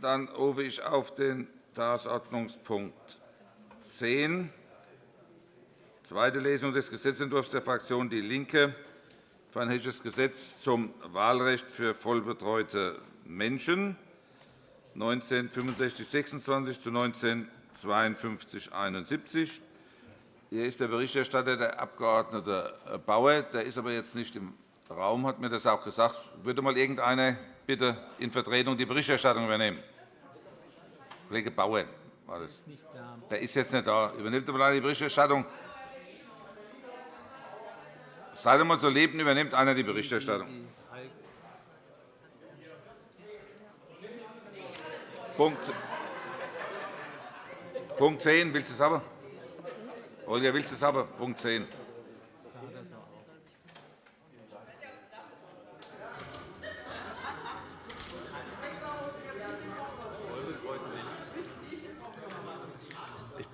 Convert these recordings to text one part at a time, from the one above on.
Dann rufe ich auf den Tagesordnungspunkt 10, zweite Lesung des Gesetzentwurfs der Fraktion DIE LINKE für ein hessisches Gesetz zum Wahlrecht für vollbetreute Menschen, 196526 zu 195271. Hier ist der Berichterstatter, der Abg. Bauer. Der ist aber jetzt nicht im Raum, hat mir das auch gesagt. Würde mal irgendeiner bitte in Vertretung die Berichterstattung übernehmen? Kollege Bauer war das. Der ist jetzt nicht da. Übernimmt mal die Berichterstattung? Seid einmal so lieb, übernimmt einer die Berichterstattung. Punkt, Punkt 10. Willst du es haben? Olga, willst du es haben? Punkt 10.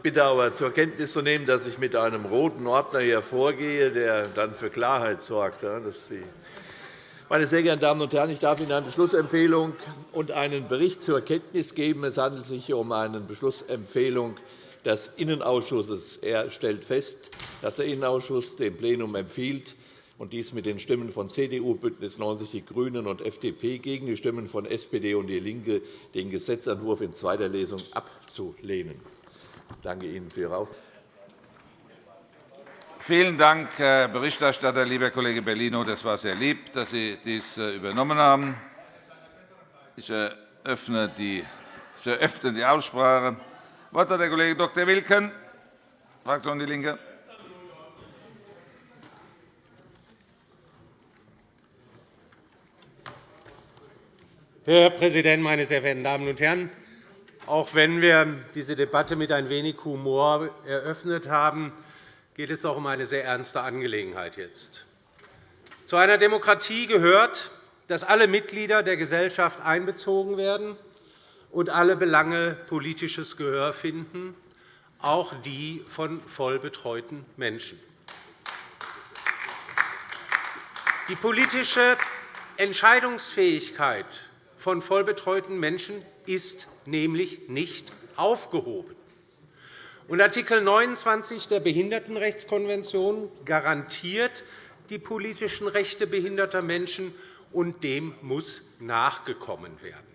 Ich bitte aber zur Kenntnis zu nehmen, dass ich mit einem roten Ordner hier vorgehe, der dann für Klarheit sorgt. Meine sehr geehrten Damen und Herren, ich darf Ihnen eine Beschlussempfehlung und einen Bericht zur Kenntnis geben. Es handelt sich um eine Beschlussempfehlung des Innenausschusses. Er stellt fest, dass der Innenausschuss dem Plenum empfiehlt, und dies mit den Stimmen von CDU, BÜNDNIS 90 die GRÜNEN und FDP gegen die Stimmen von SPD und DIE LINKE, den Gesetzentwurf in zweiter Lesung abzulehnen. Ich danke Ihnen für Ihre Aufmerksamkeit. Vielen Dank, Herr Berichterstatter, lieber Kollege Bellino. Das war sehr lieb, dass Sie dies äh, übernommen haben. Ich eröffne die, Aussprache. Das Wort hat der Kollege Dr. Wilken, Fraktion DIE LINKE. Herr Präsident, meine sehr verehrten Damen und Herren! Auch wenn wir diese Debatte mit ein wenig Humor eröffnet haben, geht es doch um eine sehr ernste Angelegenheit jetzt. Zu einer Demokratie gehört, dass alle Mitglieder der Gesellschaft einbezogen werden und alle Belange politisches Gehör finden, auch die von vollbetreuten Menschen. Die politische Entscheidungsfähigkeit von vollbetreuten Menschen ist nämlich nicht aufgehoben. Artikel 29 der Behindertenrechtskonvention garantiert die politischen Rechte behinderter Menschen, und dem muss nachgekommen werden.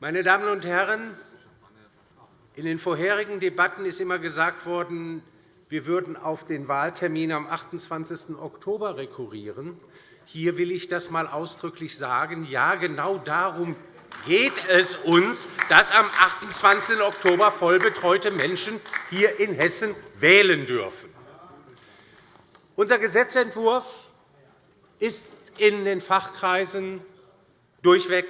Meine Damen und Herren, in den vorherigen Debatten ist immer gesagt worden, wir würden auf den Wahltermin am 28. Oktober rekurrieren. Hier will ich das einmal ausdrücklich sagen. Ja, genau darum geht es uns, dass am 28. Oktober vollbetreute Menschen hier in Hessen wählen dürfen. Unser Gesetzentwurf ist in den Fachkreisen durchweg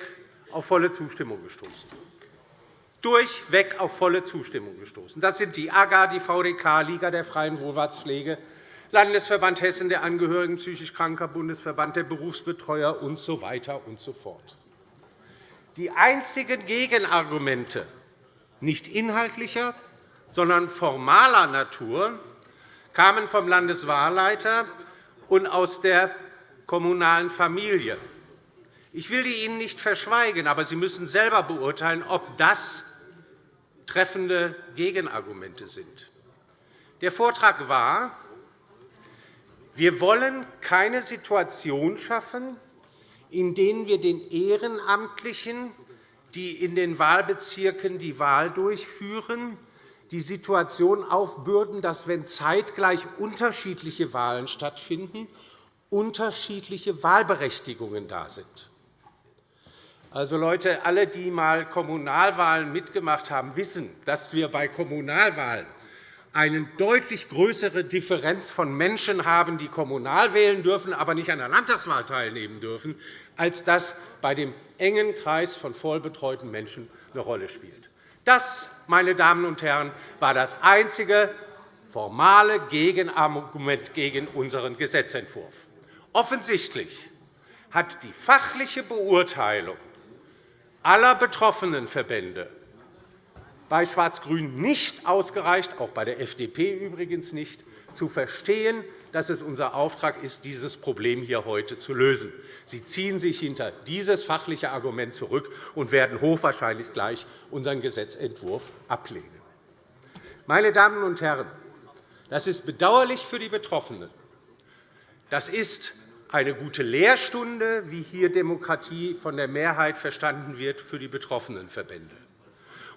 auf volle Zustimmung gestoßen. Durchweg auf volle Zustimmung gestoßen. Das sind die AGA, die VDK, Liga der freien Wohlfahrtspflege, Landesverband Hessen der Angehörigen psychisch Kranker, Bundesverband der Berufsbetreuer usw. So und so. Die einzigen Gegenargumente, nicht inhaltlicher, sondern formaler Natur, kamen vom Landeswahlleiter und aus der kommunalen Familie. Ich will die Ihnen nicht verschweigen, aber Sie müssen selber beurteilen, ob das treffende Gegenargumente sind. Der Vortrag war, wir wollen keine Situation schaffen, in denen wir den Ehrenamtlichen, die in den Wahlbezirken die Wahl durchführen, die Situation aufbürden, dass, wenn zeitgleich unterschiedliche Wahlen stattfinden, unterschiedliche Wahlberechtigungen da sind. Also, Leute, alle, die einmal Kommunalwahlen mitgemacht haben, wissen, dass wir bei Kommunalwahlen eine deutlich größere Differenz von Menschen haben, die kommunal wählen dürfen, aber nicht an der Landtagswahl teilnehmen dürfen, als das bei dem engen Kreis von vollbetreuten Menschen eine Rolle spielt. Das, meine Damen und Herren, war das einzige formale Gegenargument gegen unseren Gesetzentwurf. Offensichtlich hat die fachliche Beurteilung aller betroffenen Verbände bei Schwarz-Grün nicht ausgereicht, auch bei der FDP übrigens nicht, zu verstehen, dass es unser Auftrag ist, dieses Problem hier heute zu lösen. Sie ziehen sich hinter dieses fachliche Argument zurück und werden hochwahrscheinlich gleich unseren Gesetzentwurf ablehnen. Meine Damen und Herren, das ist bedauerlich für die Betroffenen. Das ist eine gute Lehrstunde, wie hier Demokratie von der Mehrheit verstanden wird für die betroffenen Verbände.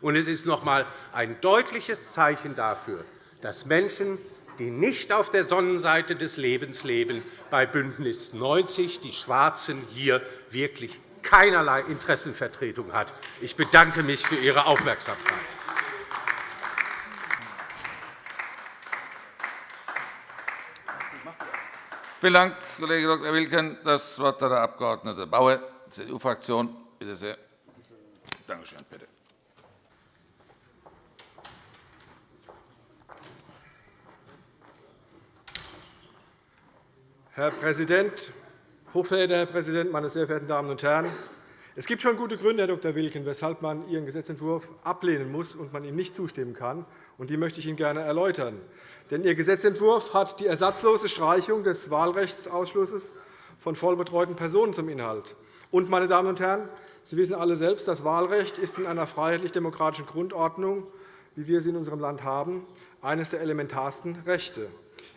Und es ist noch einmal ein deutliches Zeichen dafür, dass Menschen, die nicht auf der Sonnenseite des Lebens leben, bei BÜNDNIS 90 die Schwarzen hier wirklich keinerlei Interessenvertretung hat. Ich bedanke mich für Ihre Aufmerksamkeit. Vielen Dank, Kollege Dr. Wilken. Das Wort hat der Abg. Bauer, CDU-Fraktion. Bitte sehr. Danke schön. Bitte. Herr Präsident, hochverehrter Herr Präsident, meine sehr verehrten Damen und Herren! Es gibt schon gute Gründe, Herr Dr. Wilken, weshalb man Ihren Gesetzentwurf ablehnen muss und man ihm nicht zustimmen kann. Und die möchte ich Ihnen gerne erläutern. Denn Ihr Gesetzentwurf hat die ersatzlose Streichung des Wahlrechtsausschlusses von vollbetreuten Personen zum Inhalt. Und, meine Damen und Herren, Sie wissen alle selbst, das Wahlrecht ist in einer freiheitlich-demokratischen Grundordnung, wie wir sie in unserem Land haben, eines der elementarsten Rechte.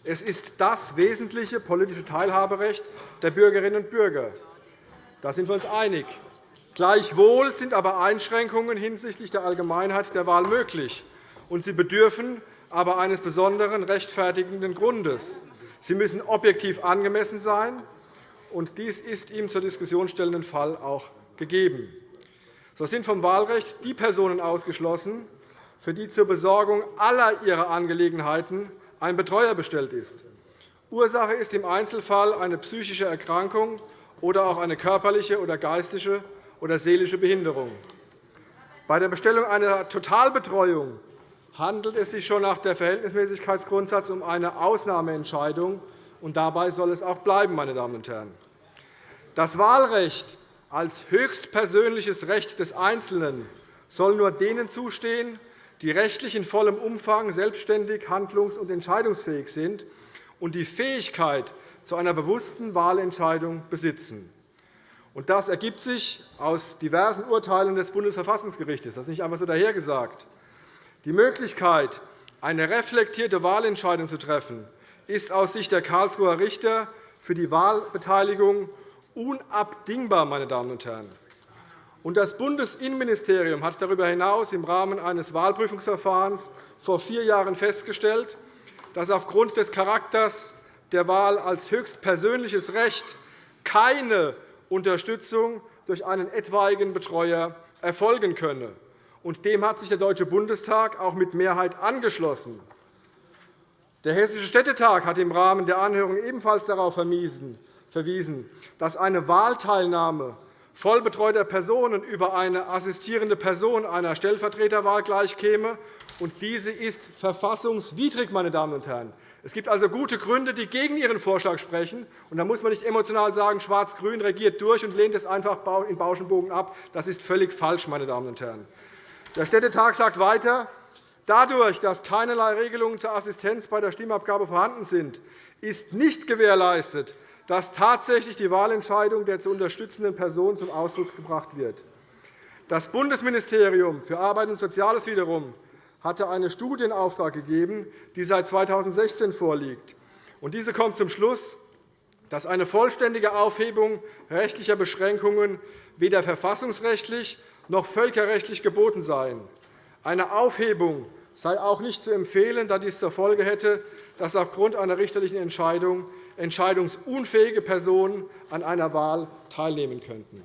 Es ist das wesentliche politische Teilhaberecht der Bürgerinnen und Bürger. Da sind wir uns einig. Gleichwohl sind aber Einschränkungen hinsichtlich der Allgemeinheit der Wahl möglich, und sie bedürfen aber eines besonderen rechtfertigenden Grundes. Sie müssen objektiv angemessen sein, und dies ist im zur Diskussion stellenden Fall auch gegeben. So sind vom Wahlrecht die Personen ausgeschlossen, für die zur Besorgung aller ihrer Angelegenheiten ein Betreuer bestellt ist. Ursache ist im Einzelfall eine psychische Erkrankung oder auch eine körperliche oder geistige oder seelische Behinderung. Bei der Bestellung einer Totalbetreuung handelt es sich schon nach dem Verhältnismäßigkeitsgrundsatz um eine Ausnahmeentscheidung, und dabei soll es auch bleiben. Meine Damen und Herren. Das Wahlrecht als höchstpersönliches Recht des Einzelnen soll nur denen zustehen, die rechtlich in vollem Umfang selbstständig handlungs- und entscheidungsfähig sind und die Fähigkeit zu einer bewussten Wahlentscheidung besitzen. Das ergibt sich aus diversen Urteilen des Bundesverfassungsgerichts. Das ist nicht einfach so dahergesagt. Die Möglichkeit, eine reflektierte Wahlentscheidung zu treffen, ist aus Sicht der Karlsruher Richter für die Wahlbeteiligung unabdingbar. Meine Damen und Herren. Das Bundesinnenministerium hat darüber hinaus im Rahmen eines Wahlprüfungsverfahrens vor vier Jahren festgestellt, dass aufgrund des Charakters der Wahl als höchstpersönliches Recht keine Unterstützung durch einen etwaigen Betreuer erfolgen könne. Dem hat sich der Deutsche Bundestag auch mit Mehrheit angeschlossen. Der Hessische Städtetag hat im Rahmen der Anhörung ebenfalls darauf verwiesen, dass eine Wahlteilnahme vollbetreuter Personen über eine assistierende Person einer Stellvertreterwahl gleichkäme. Und diese ist verfassungswidrig. Meine Damen und Herren. Es gibt also gute Gründe, die gegen Ihren Vorschlag sprechen. Und da muss man nicht emotional sagen, Schwarz-Grün regiert durch und lehnt es einfach in Bauschenbogen ab. Das ist völlig falsch. Meine Damen und Herren. Der Städtetag sagt weiter, Dadurch, dass keinerlei Regelungen zur Assistenz bei der Stimmabgabe vorhanden sind, ist nicht gewährleistet, dass tatsächlich die Wahlentscheidung der zu unterstützenden Person zum Ausdruck gebracht wird. Das Bundesministerium für Arbeit und Soziales wiederum hatte eine Studie in Auftrag gegeben, die seit 2016 vorliegt. Diese kommt zum Schluss, dass eine vollständige Aufhebung rechtlicher Beschränkungen weder verfassungsrechtlich noch völkerrechtlich geboten sei. Eine Aufhebung sei auch nicht zu empfehlen, da dies zur Folge hätte, dass aufgrund einer richterlichen Entscheidung entscheidungsunfähige Personen an einer Wahl teilnehmen könnten.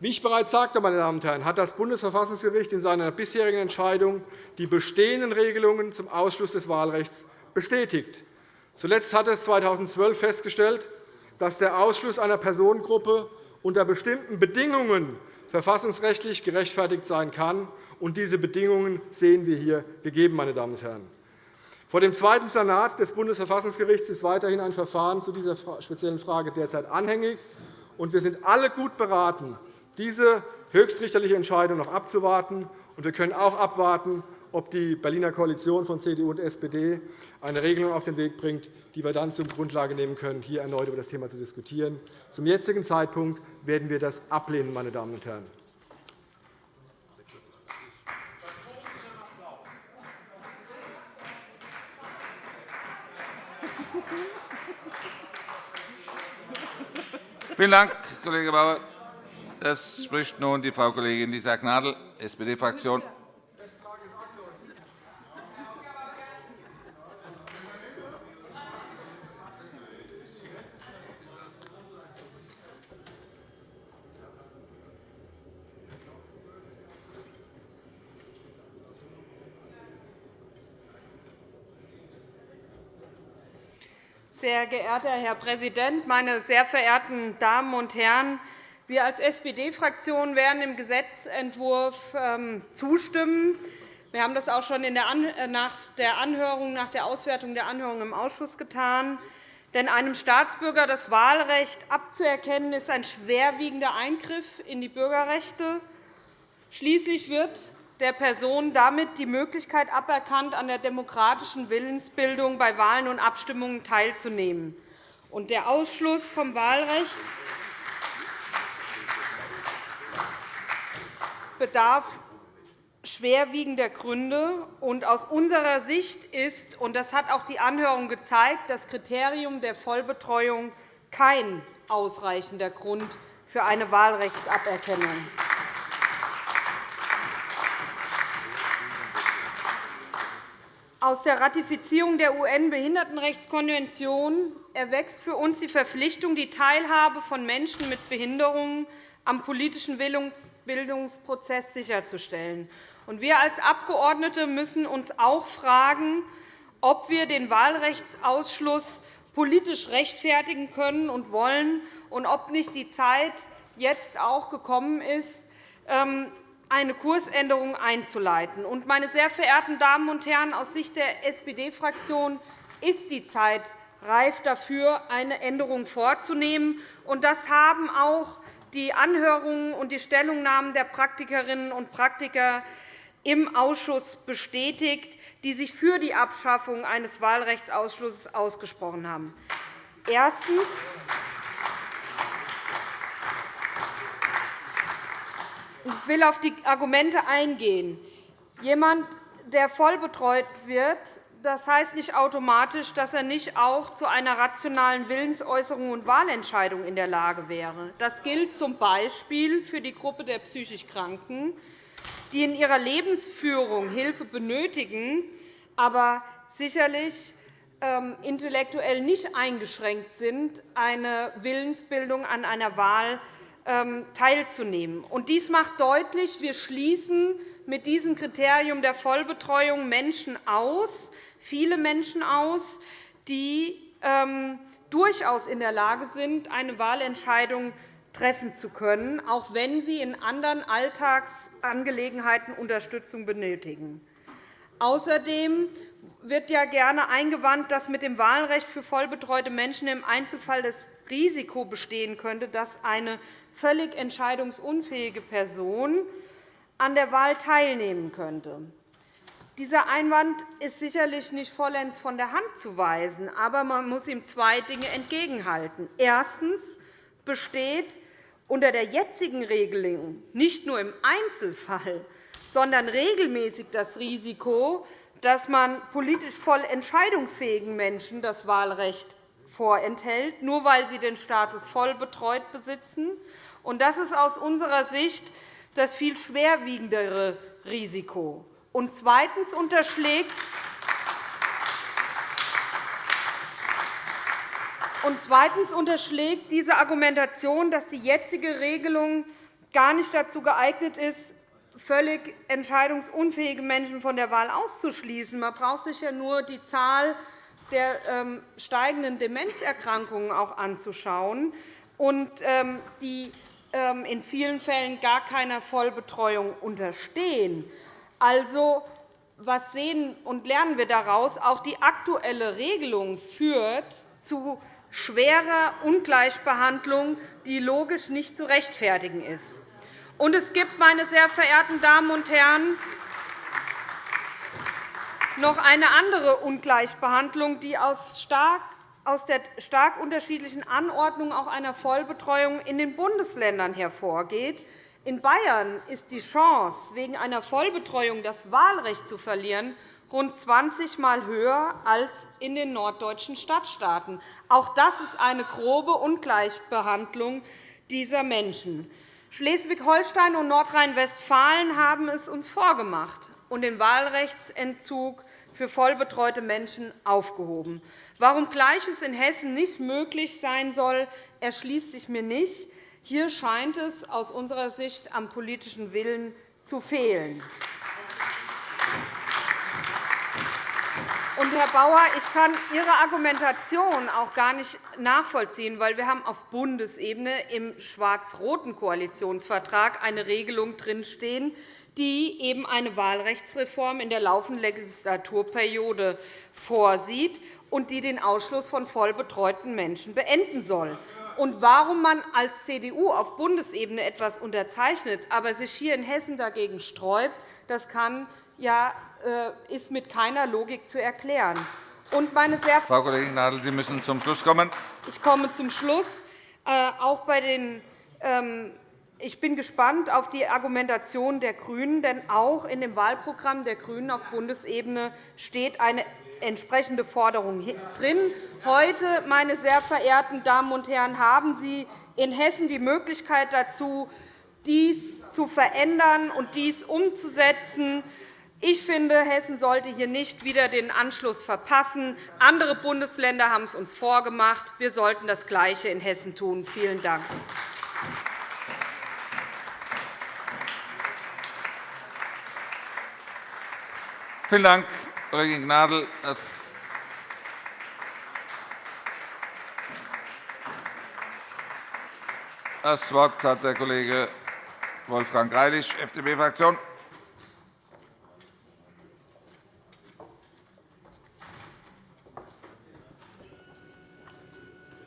Wie ich bereits sagte, meine Damen und Herren, hat das Bundesverfassungsgericht in seiner bisherigen Entscheidung die bestehenden Regelungen zum Ausschluss des Wahlrechts bestätigt. Zuletzt hat es 2012 festgestellt, dass der Ausschluss einer Personengruppe unter bestimmten Bedingungen verfassungsrechtlich gerechtfertigt sein kann. Und diese Bedingungen sehen wir hier gegeben. Meine Damen und Herren. Vor dem Zweiten Senat des Bundesverfassungsgerichts ist weiterhin ein Verfahren zu dieser speziellen Frage derzeit anhängig. Wir sind alle gut beraten, diese höchstrichterliche Entscheidung noch abzuwarten. Wir können auch abwarten, ob die Berliner Koalition von CDU und SPD eine Regelung auf den Weg bringt, die wir dann zur Grundlage nehmen können, hier erneut über das Thema zu diskutieren. Zum jetzigen Zeitpunkt werden wir das ablehnen, meine Damen und Herren. Vielen Dank, Kollege Bauer. Es spricht nun die Frau Kollegin Lisa Gnadl, SPD-Fraktion. Sehr geehrter Herr Präsident, meine sehr verehrten Damen und Herren! Wir als SPD-Fraktion werden dem Gesetzentwurf ähm, zustimmen. Wir haben das auch schon äh, nach der, Anhörung, nach der Auswertung der Anhörung im Ausschuss getan. Denn einem Staatsbürger das Wahlrecht abzuerkennen, ist ein schwerwiegender Eingriff in die Bürgerrechte. Schließlich wird der Person damit die Möglichkeit aberkannt, an der demokratischen Willensbildung bei Wahlen und Abstimmungen teilzunehmen. Und der Ausschluss vom Wahlrecht bedarf schwerwiegender Gründe. Und aus unserer Sicht ist, und das hat auch die Anhörung gezeigt, das Kriterium der Vollbetreuung kein ausreichender Grund für eine Wahlrechtsaberkennung. Aus der Ratifizierung der UN-Behindertenrechtskonvention erwächst für uns die Verpflichtung, die Teilhabe von Menschen mit Behinderungen am politischen Bildungsprozess sicherzustellen. Wir als Abgeordnete müssen uns auch fragen, ob wir den Wahlrechtsausschluss politisch rechtfertigen können und wollen, und ob nicht die Zeit jetzt auch gekommen ist, ähm, eine Kursänderung einzuleiten. meine sehr verehrten Damen und Herren, aus Sicht der SPD-Fraktion ist die Zeit reif dafür, eine Änderung vorzunehmen. das haben auch die Anhörungen und die Stellungnahmen der Praktikerinnen und Praktiker im Ausschuss bestätigt, die sich für die Abschaffung eines Wahlrechtsausschlusses ausgesprochen haben. Erstens. Ich will auf die Argumente eingehen. Jemand, der vollbetreut wird, das heißt nicht automatisch, dass er nicht auch zu einer rationalen Willensäußerung und Wahlentscheidung in der Lage wäre. Das gilt z. B. für die Gruppe der psychisch Kranken, die in ihrer Lebensführung Hilfe benötigen, aber sicherlich ähm, intellektuell nicht eingeschränkt sind, eine Willensbildung an einer Wahl teilzunehmen. Dies macht deutlich, wir schließen mit diesem Kriterium der Vollbetreuung Menschen aus, viele Menschen aus, die ähm, durchaus in der Lage sind, eine Wahlentscheidung treffen zu können, auch wenn sie in anderen Alltagsangelegenheiten Unterstützung benötigen. Außerdem wird ja gerne eingewandt, dass mit dem Wahlrecht für vollbetreute Menschen im Einzelfall das Risiko bestehen könnte, dass eine völlig entscheidungsunfähige Person an der Wahl teilnehmen könnte. Dieser Einwand ist sicherlich nicht vollends von der Hand zu weisen, aber man muss ihm zwei Dinge entgegenhalten. Erstens besteht unter der jetzigen Regelung nicht nur im Einzelfall, sondern regelmäßig das Risiko, dass man politisch voll entscheidungsfähigen Menschen das Wahlrecht vorenthält, nur weil sie den Status voll betreut besitzen. Das ist aus unserer Sicht das viel schwerwiegendere Risiko. Und zweitens unterschlägt Und zweitens unterschlägt diese Argumentation, dass die jetzige Regelung gar nicht dazu geeignet ist, völlig entscheidungsunfähige Menschen von der Wahl auszuschließen. Man braucht sich ja nur die Zahl der ähm, steigenden Demenzerkrankungen auch anzuschauen, ähm, die in vielen Fällen gar keiner Vollbetreuung unterstehen. Also, was sehen und lernen wir daraus? Auch die aktuelle Regelung führt zu schwerer Ungleichbehandlung, die logisch nicht zu rechtfertigen ist. Und es gibt, meine sehr verehrten Damen und Herren, noch eine andere Ungleichbehandlung, die aus stark aus der stark unterschiedlichen Anordnung auch einer Vollbetreuung in den Bundesländern hervorgeht. In Bayern ist die Chance, wegen einer Vollbetreuung das Wahlrecht zu verlieren, rund 20 Mal höher als in den norddeutschen Stadtstaaten. Auch das ist eine grobe Ungleichbehandlung dieser Menschen. Schleswig-Holstein und Nordrhein-Westfalen haben es uns vorgemacht und den Wahlrechtsentzug für vollbetreute Menschen aufgehoben. Warum Gleiches in Hessen nicht möglich sein soll, erschließt sich mir nicht. Hier scheint es aus unserer Sicht am politischen Willen zu fehlen. Und, Herr Bauer, ich kann Ihre Argumentation auch gar nicht nachvollziehen, weil wir haben auf Bundesebene im schwarz-roten Koalitionsvertrag eine Regelung drinstehen, die eben eine Wahlrechtsreform in der laufenden Legislaturperiode vorsieht und die den Ausschluss von vollbetreuten Menschen beenden soll. Und warum man als CDU auf Bundesebene etwas unterzeichnet, aber sich hier in Hessen dagegen sträubt, das kann ja äh, ist mit keiner Logik zu erklären. Und meine sehr Frau Kollegin Nadel, Sie müssen zum Schluss kommen. Ich komme zum Schluss. Äh, auch bei den ähm, ich bin gespannt auf die Argumentation der GRÜNEN, denn auch in dem Wahlprogramm der GRÜNEN auf Bundesebene steht eine entsprechende Forderung drin. Heute, meine sehr verehrten Damen und Herren, haben Sie in Hessen die Möglichkeit dazu, dies zu verändern und dies umzusetzen. Ich finde, Hessen sollte hier nicht wieder den Anschluss verpassen. Andere Bundesländer haben es uns vorgemacht. Wir sollten das Gleiche in Hessen tun. Vielen Dank. Vielen Dank, Kollegin Gnadl. Das Wort hat der Kollege Wolfgang Greilich, FDP-Fraktion.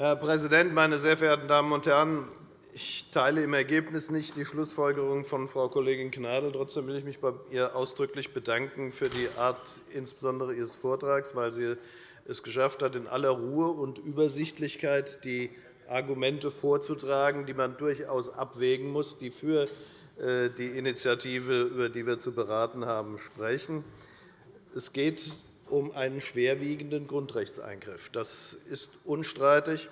Herr Präsident, meine sehr verehrten Damen und Herren! Ich teile im Ergebnis nicht die Schlussfolgerung von Frau Kollegin Gnadl. Trotzdem will ich mich bei ihr ausdrücklich bedanken für die Art insbesondere Ihres Vortrags, weil sie es geschafft hat, in aller Ruhe und Übersichtlichkeit die Argumente vorzutragen, die man durchaus abwägen muss, die für äh, die Initiative, über die wir zu beraten haben, sprechen. Es geht um einen schwerwiegenden Grundrechtseingriff. Das ist unstreitig.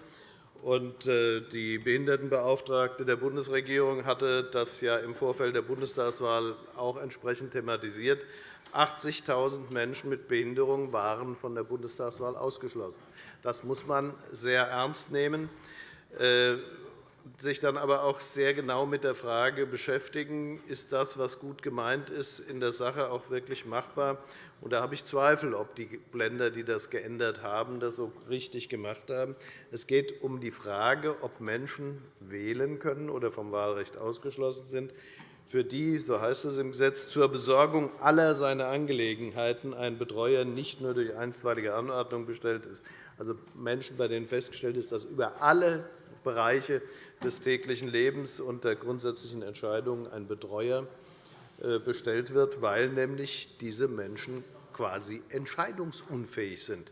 Äh, die Behindertenbeauftragte der Bundesregierung hatte das ja im Vorfeld der Bundestagswahl auch entsprechend thematisiert. 80.000 Menschen mit Behinderung waren von der Bundestagswahl ausgeschlossen. Das muss man sehr ernst nehmen. Sich dann aber auch sehr genau mit der Frage beschäftigen, ist das, was gut gemeint ist, in der Sache auch wirklich machbar. Und da habe ich Zweifel, ob die Länder, die das geändert haben, das so richtig gemacht haben. Es geht um die Frage, ob Menschen wählen können oder vom Wahlrecht ausgeschlossen sind, für die, so heißt es im Gesetz, zur Besorgung aller seiner Angelegenheiten ein Betreuer nicht nur durch einstweilige Anordnung bestellt ist. Also Menschen, bei denen festgestellt ist, dass über alle Bereiche des täglichen Lebens und der grundsätzlichen Entscheidungen ein Betreuer äh, bestellt wird, weil nämlich diese Menschen quasi entscheidungsunfähig sind.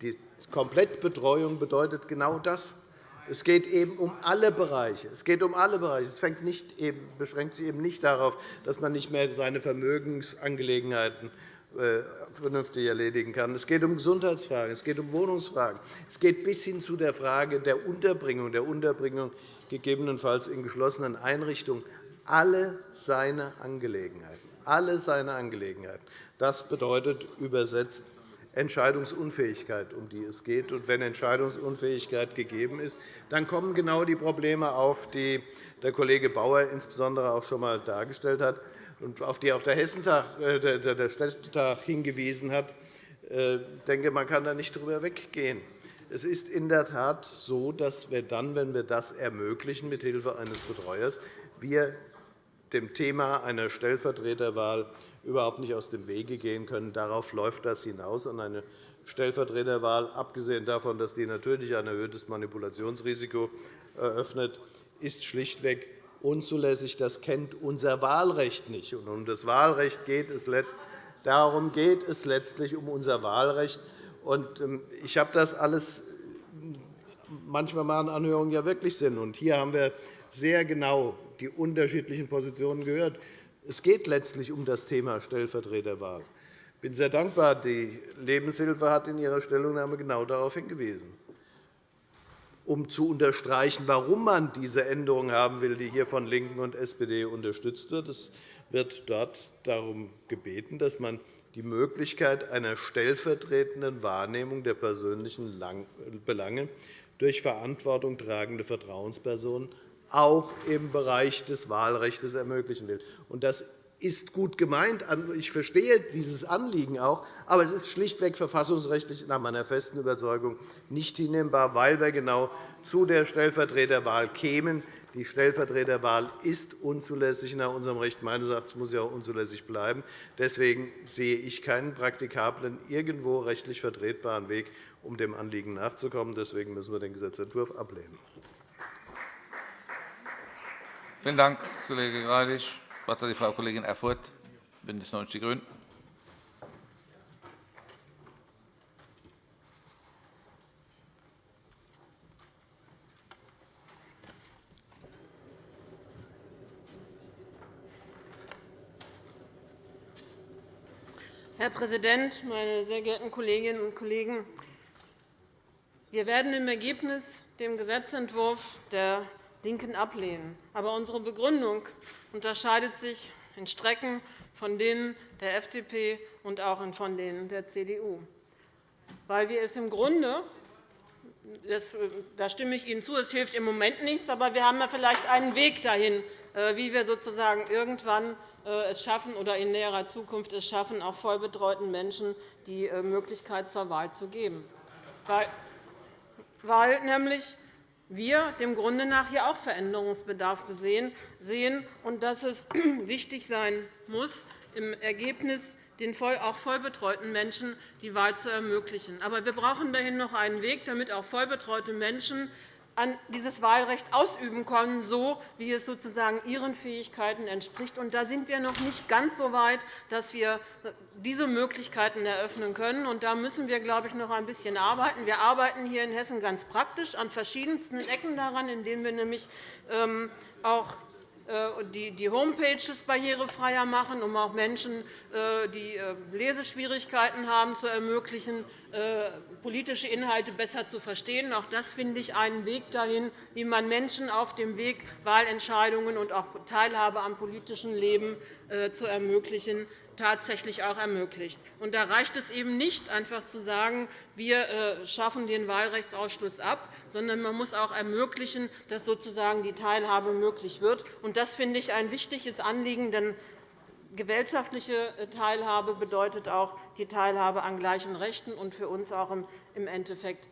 Die Komplettbetreuung bedeutet genau das. Es geht eben um alle Bereiche. Es geht um alle Bereiche. Es beschränkt sich eben nicht darauf, dass man nicht mehr seine Vermögensangelegenheiten vernünftig erledigen kann. Es geht um Gesundheitsfragen, es geht um Wohnungsfragen, es geht bis hin zu der Frage der Unterbringung, der Unterbringung gegebenenfalls in geschlossenen Einrichtungen. Alle seine Angelegenheiten. Alle seine Angelegenheiten. Das bedeutet übersetzt Entscheidungsunfähigkeit, um die es geht. Und wenn Entscheidungsunfähigkeit gegeben ist, dann kommen genau die Probleme auf, die der Kollege Bauer insbesondere auch schon einmal dargestellt hat und auf die auch der, Hessentag, äh, der Städtetag hingewiesen hat. Ich äh, denke, man kann da nicht darüber weggehen. Es ist in der Tat so, dass wir dann, wenn wir das ermöglichen, mithilfe eines Betreuers, wir dem Thema einer Stellvertreterwahl überhaupt nicht aus dem Wege gehen können. Darauf läuft das hinaus. Und eine Stellvertreterwahl, abgesehen davon, dass die natürlich ein erhöhtes Manipulationsrisiko eröffnet, ist schlichtweg unzulässig. Das kennt unser Wahlrecht nicht. Und um das Wahlrecht geht es Darum geht es letztlich um unser Wahlrecht. Ähm, ich habe das alles manchmal machen Anhörungen ja wirklich Sinn. Und hier haben wir sehr genau die unterschiedlichen Positionen gehört. Es geht letztlich um das Thema Stellvertreterwahl. Ich bin sehr dankbar. Die Lebenshilfe hat in ihrer Stellungnahme genau darauf hingewiesen um zu unterstreichen, warum man diese Änderung haben will, die hier von LINKEN und SPD unterstützt wird. Es wird dort darum gebeten, dass man die Möglichkeit einer stellvertretenden Wahrnehmung der persönlichen Belange durch Verantwortung tragende Vertrauenspersonen auch im Bereich des Wahlrechts ermöglichen will. Das ist gut gemeint. Ich verstehe dieses Anliegen auch. Aber es ist schlichtweg verfassungsrechtlich nach meiner festen Überzeugung nicht hinnehmbar, weil wir genau zu der Stellvertreterwahl kämen. Die Stellvertreterwahl ist unzulässig nach unserem Recht. Meines Erachtens muss sie auch unzulässig bleiben. Deswegen sehe ich keinen praktikablen, irgendwo rechtlich vertretbaren Weg, um dem Anliegen nachzukommen. Deswegen müssen wir den Gesetzentwurf ablehnen. Vielen Dank, Kollege Greilich. Wort hat die Frau Kollegin Erfurth, BÜNDNIS 90 die GRÜNEN. Herr Präsident, meine sehr geehrten Kolleginnen und Kollegen! Wir werden im Ergebnis den Gesetzentwurf der LINKEN ablehnen. Aber unsere Begründung unterscheidet sich in Strecken von denen der FDP und auch von denen der CDU, weil wir es im Grunde das, da stimme ich Ihnen zu, es hilft im Moment nichts, aber wir haben ja vielleicht einen Weg dahin, äh, wie wir sozusagen irgendwann äh, es schaffen oder in näherer Zukunft es schaffen, auch vollbetreuten Menschen die äh, Möglichkeit zur Wahl zu geben. Weil, weil nämlich wir dem Grunde nach hier auch Veränderungsbedarf sehen und dass es wichtig sein muss, im Ergebnis den auch vollbetreuten Menschen die Wahl zu ermöglichen. Aber wir brauchen dahin noch einen Weg, damit auch vollbetreute Menschen dieses Wahlrecht ausüben können, so wie es sozusagen ihren Fähigkeiten entspricht. Und da sind wir noch nicht ganz so weit, dass wir diese Möglichkeiten eröffnen können. Und da müssen wir, glaube ich, noch ein bisschen arbeiten. Wir arbeiten hier in Hessen ganz praktisch an verschiedensten Ecken daran, indem wir nämlich ähm, auch die Homepages barrierefreier machen, um auch Menschen, äh, die äh, Leseschwierigkeiten haben, zu ermöglichen, politische Inhalte besser zu verstehen. Auch das finde ich einen Weg dahin, wie man Menschen auf dem Weg, Wahlentscheidungen und auch Teilhabe am politischen Leben zu ermöglichen, tatsächlich auch ermöglicht. Und da reicht es eben nicht, einfach zu sagen, wir äh, schaffen den Wahlrechtsausschluss ab, sondern man muss auch ermöglichen, dass sozusagen die Teilhabe möglich wird. Und das finde ich ein wichtiges Anliegen, denn gesellschaftliche äh, Teilhabe bedeutet auch die Teilhabe an gleichen Rechten und für uns auch im Endeffekt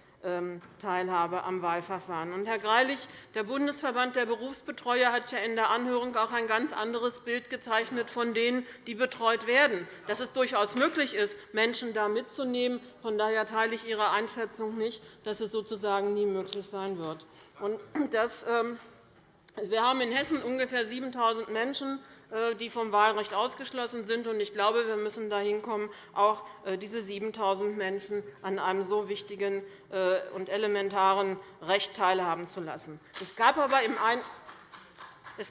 Teilhabe am Wahlverfahren. Herr Greilich, der Bundesverband der Berufsbetreuer hat ja in der Anhörung auch ein ganz anderes Bild gezeichnet von denen, die betreut werden, dass es durchaus möglich ist, Menschen da mitzunehmen. Von daher teile ich Ihre Einschätzung nicht, dass es sozusagen nie möglich sein wird. Ähm, wir haben in Hessen ungefähr 7.000 Menschen, die vom Wahlrecht ausgeschlossen sind. Ich glaube, wir müssen dahin kommen, auch äh, diese 7.000 Menschen an einem so wichtigen äh, und elementaren Recht teilhaben zu lassen. Es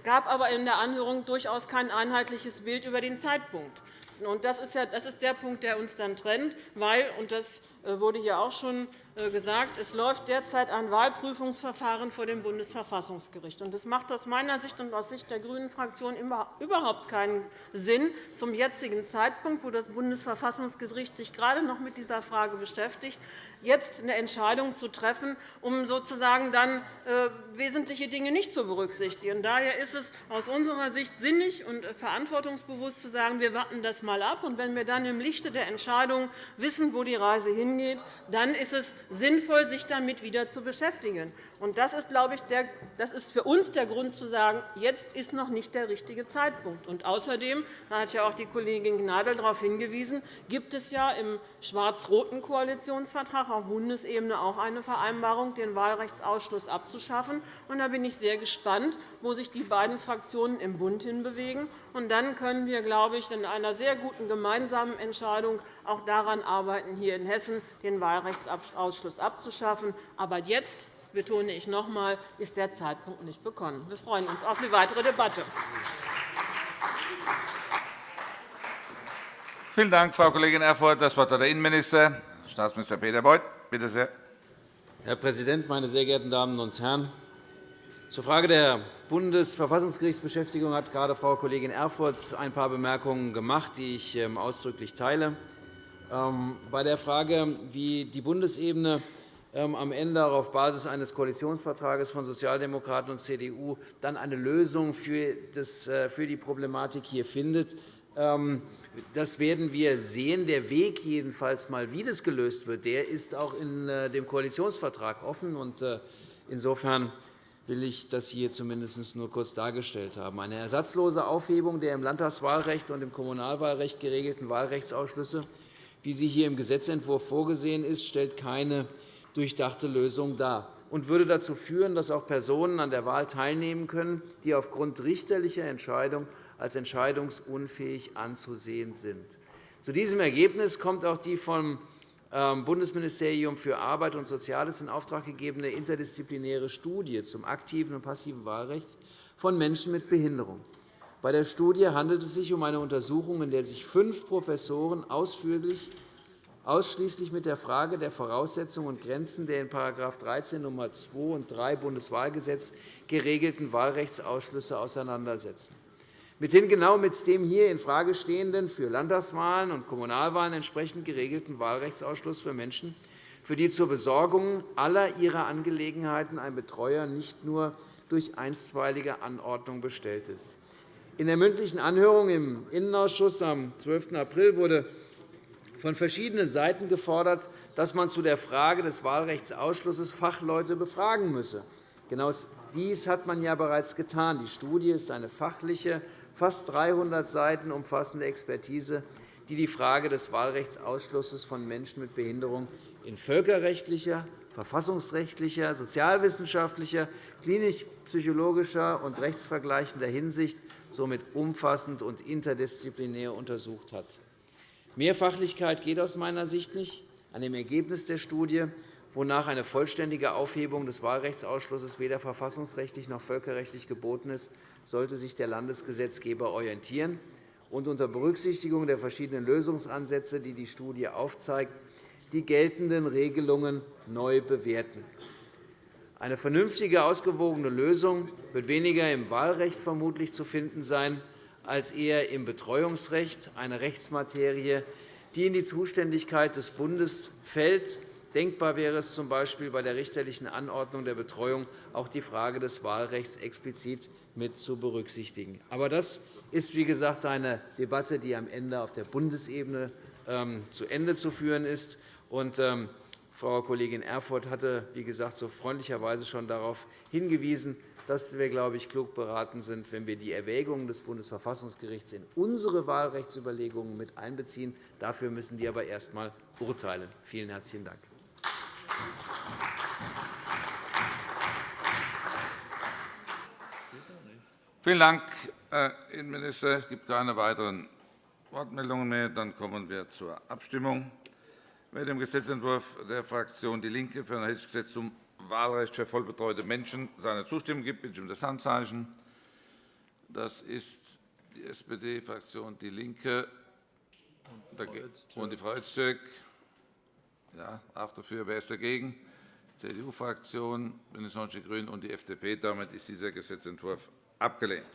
gab aber in der Anhörung durchaus kein einheitliches Bild über den Zeitpunkt. Das ist der Punkt, der uns dann trennt, weil, und das wurde hier auch schon äh, gesagt, es läuft derzeit ein Wahlprüfungsverfahren vor dem Bundesverfassungsgericht. Das macht aus meiner Sicht und aus Sicht der GRÜNEN-Fraktion überhaupt keinen Sinn, zum jetzigen Zeitpunkt, wo das Bundesverfassungsgericht sich gerade noch mit dieser Frage beschäftigt, jetzt eine Entscheidung zu treffen, um sozusagen dann äh, wesentliche Dinge nicht zu berücksichtigen. Daher ist es aus unserer Sicht sinnig und verantwortungsbewusst zu sagen, wir warten das einmal ab. Und wenn wir dann im Lichte der Entscheidung wissen, wo die Reise hingeht, dann ist es sinnvoll, sich damit wieder zu beschäftigen. Das ist, glaube ich, das ist für uns der Grund, zu sagen, jetzt ist noch nicht der richtige Zeitpunkt. Und außerdem, da hat ja auch die Kollegin Gnadl darauf hingewiesen, gibt es ja im schwarz-roten Koalitionsvertrag auf Bundesebene auch eine Vereinbarung, den Wahlrechtsausschluss abzuschaffen. da bin ich sehr gespannt, wo sich die beiden Fraktionen im Bund hinbewegen. Und dann können wir, glaube ich, in einer sehr guten gemeinsamen Entscheidung auch daran arbeiten, hier in Hessen den Wahlrechtsausschluss abzuschaffen. Aber jetzt, das betone ich noch einmal, ist der Zeitpunkt nicht bekommen. Wir freuen uns auf die weitere Debatte. Vielen Dank, Frau Kollegin Erfurth. Das Wort hat der Innenminister, Staatsminister Peter Beuth. Bitte sehr. Herr Präsident, meine sehr geehrten Damen und Herren! Zur Frage der Bundesverfassungsgerichtsbeschäftigung hat gerade Frau Kollegin Erfurth ein paar Bemerkungen gemacht, die ich ähm, ausdrücklich teile. Ähm, bei der Frage, wie die Bundesebene ähm, am Ende auf Basis eines Koalitionsvertrags von Sozialdemokraten und CDU dann eine Lösung für äh, die Problematik hier findet, das werden wir sehen. Der Weg jedenfalls mal, wie das gelöst wird, der ist auch in äh, dem Koalitionsvertrag offen. Äh, insofern will ich das hier zumindest nur kurz dargestellt haben. Eine ersatzlose Aufhebung der im Landtagswahlrecht und im Kommunalwahlrecht geregelten Wahlrechtsausschlüsse, wie sie hier im Gesetzentwurf vorgesehen ist, stellt keine durchdachte Lösung dar und würde dazu führen, dass auch Personen an der Wahl teilnehmen können, die aufgrund richterlicher Entscheidung als entscheidungsunfähig anzusehen sind. Zu diesem Ergebnis kommt auch die vom ähm, Bundesministerium für Arbeit und Soziales in Auftrag gegebene interdisziplinäre Studie zum aktiven und passiven Wahlrecht von Menschen mit Behinderung. Bei der Studie handelt es sich um eine Untersuchung, in der sich fünf Professoren ausführlich ausschließlich mit der Frage der Voraussetzungen und Grenzen der in § 13 Nr. 2 und 3 Bundeswahlgesetz geregelten Wahlrechtsausschlüsse auseinandersetzen. Mithin genau mit dem hier infrage stehenden, für Landtagswahlen und Kommunalwahlen entsprechend geregelten Wahlrechtsausschluss für Menschen, für die zur Besorgung aller ihrer Angelegenheiten ein Betreuer nicht nur durch einstweilige Anordnung bestellt ist. In der mündlichen Anhörung im Innenausschuss am 12. April wurde von verschiedenen Seiten gefordert, dass man zu der Frage des Wahlrechtsausschlusses Fachleute befragen müsse. Genau dies hat man ja bereits getan. Die Studie ist eine fachliche fast 300 Seiten umfassende Expertise, die die Frage des Wahlrechtsausschlusses von Menschen mit Behinderung in völkerrechtlicher, verfassungsrechtlicher, sozialwissenschaftlicher, klinisch-psychologischer und rechtsvergleichender Hinsicht somit umfassend und interdisziplinär untersucht hat. Mehr Fachlichkeit geht aus meiner Sicht nicht. An dem Ergebnis der Studie wonach eine vollständige Aufhebung des Wahlrechtsausschlusses weder verfassungsrechtlich noch völkerrechtlich geboten ist, sollte sich der Landesgesetzgeber orientieren und unter Berücksichtigung der verschiedenen Lösungsansätze, die die Studie aufzeigt, die geltenden Regelungen neu bewerten. Eine vernünftige, ausgewogene Lösung wird weniger im Wahlrecht vermutlich zu finden sein, als eher im Betreuungsrecht, eine Rechtsmaterie, die in die Zuständigkeit des Bundes fällt Denkbar wäre es z. B. bei der richterlichen Anordnung der Betreuung auch die Frage des Wahlrechts explizit mit zu berücksichtigen. Aber das ist, wie gesagt, eine Debatte, die am Ende auf der Bundesebene ähm, zu Ende zu führen ist. Ähm, Frau Kollegin Erfurth hatte, wie gesagt, so freundlicherweise schon darauf hingewiesen, dass wir, glaube ich, klug beraten sind, wenn wir die Erwägungen des Bundesverfassungsgerichts in unsere Wahlrechtsüberlegungen mit einbeziehen. Dafür müssen die aber erst einmal urteilen. Vielen herzlichen Dank. Vielen Dank, Herr Innenminister. Es gibt keine weiteren Wortmeldungen mehr. Dann kommen wir zur Abstimmung. Wer dem Gesetzentwurf der Fraktion DIE LINKE für ein hessisches Gesetz zum Wahlrecht für vollbetreute Menschen seine Zustimmung gibt, bitte ich um das Handzeichen. Das ist die SPD-Fraktion DIE LINKE und die Frau Öztürk. Ja, auch dafür. Wer ist dagegen? Die CDU-Fraktion, BÜNDNIS 90 die GRÜNEN und die FDP. Damit ist dieser Gesetzentwurf abgelehnt.